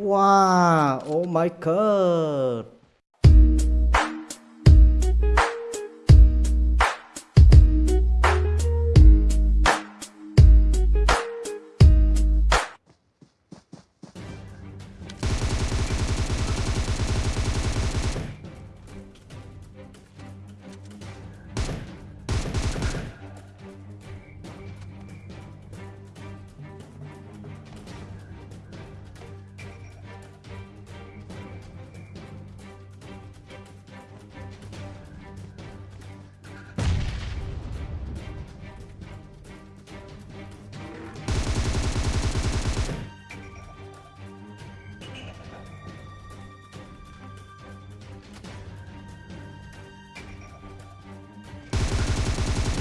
Wow, oh my god.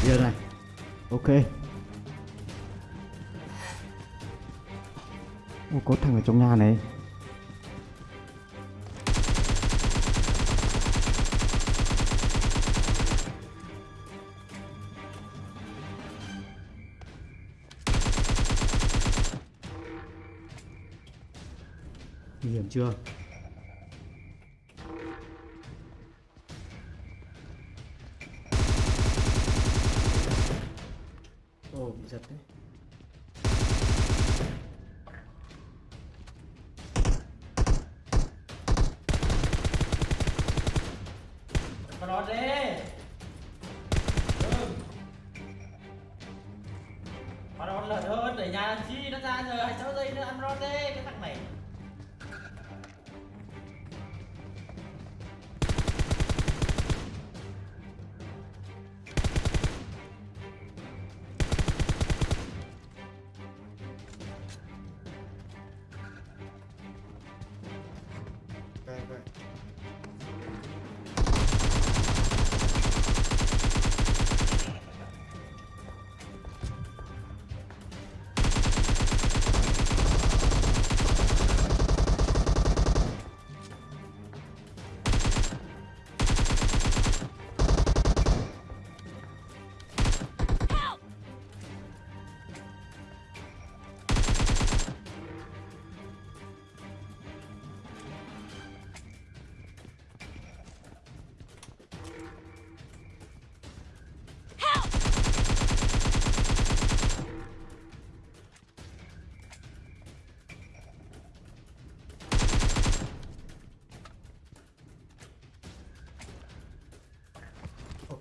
Giờ này? Ok. Ồ, có thằng ở trong nhà này. Nguy hiểm chưa? Ồ giật đấy Mà nó đi Đừng Mà nó lợn hơn để nhà làm chi nó ra giờ 26 giây nữa, ăn nó đi cái thằng này. Right.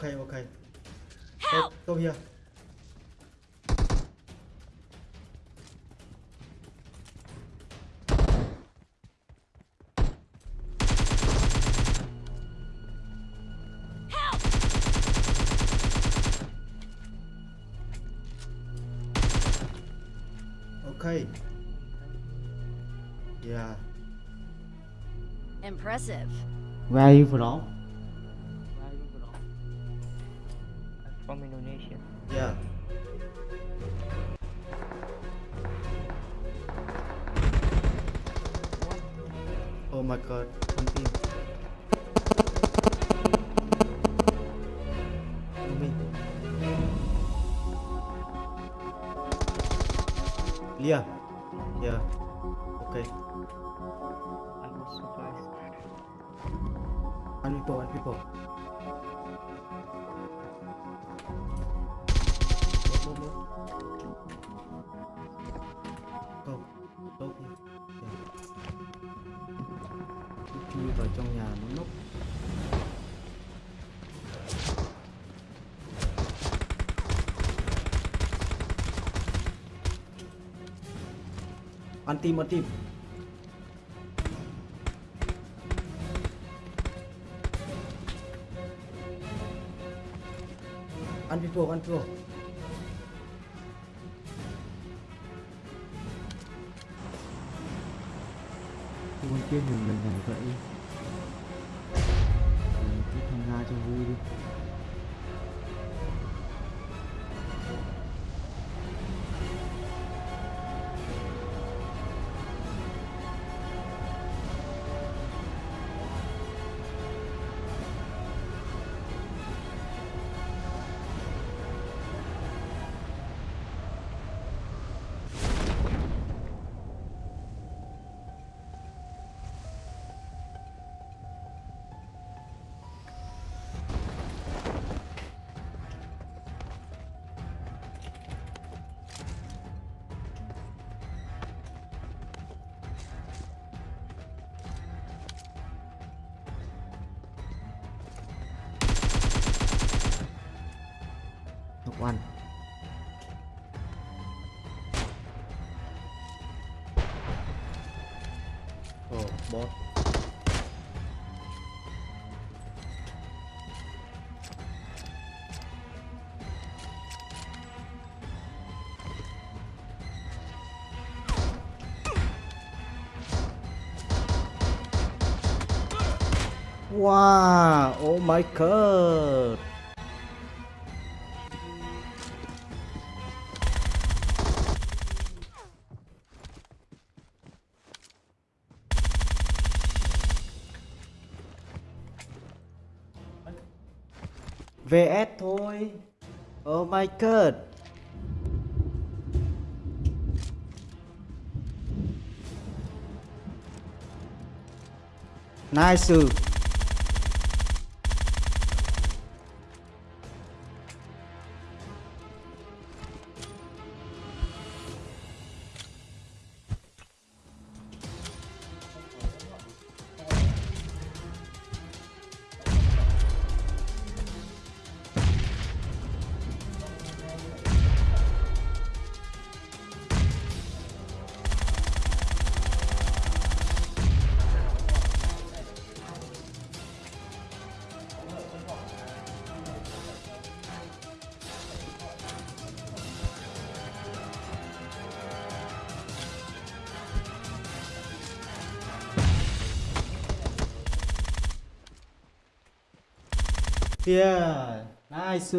Vậy. Okay, okay. Go, go here. Okay. Yeah. Impressive. Where are you from? From Indonesia. Yeah. Oh my god. Me. Leah. Yeah. Okay. I was surprised. One people, one people. Move, move, move. Go. Chui vào trong nhà nó núp. One team, one team. One people, ăn people. Con kia nhìn mình nhảy vậy Mình cứ tham gia cho vui đi. Bot Wow, oh my god. VS thôi. Oh my god. Nice. Yeah, nice.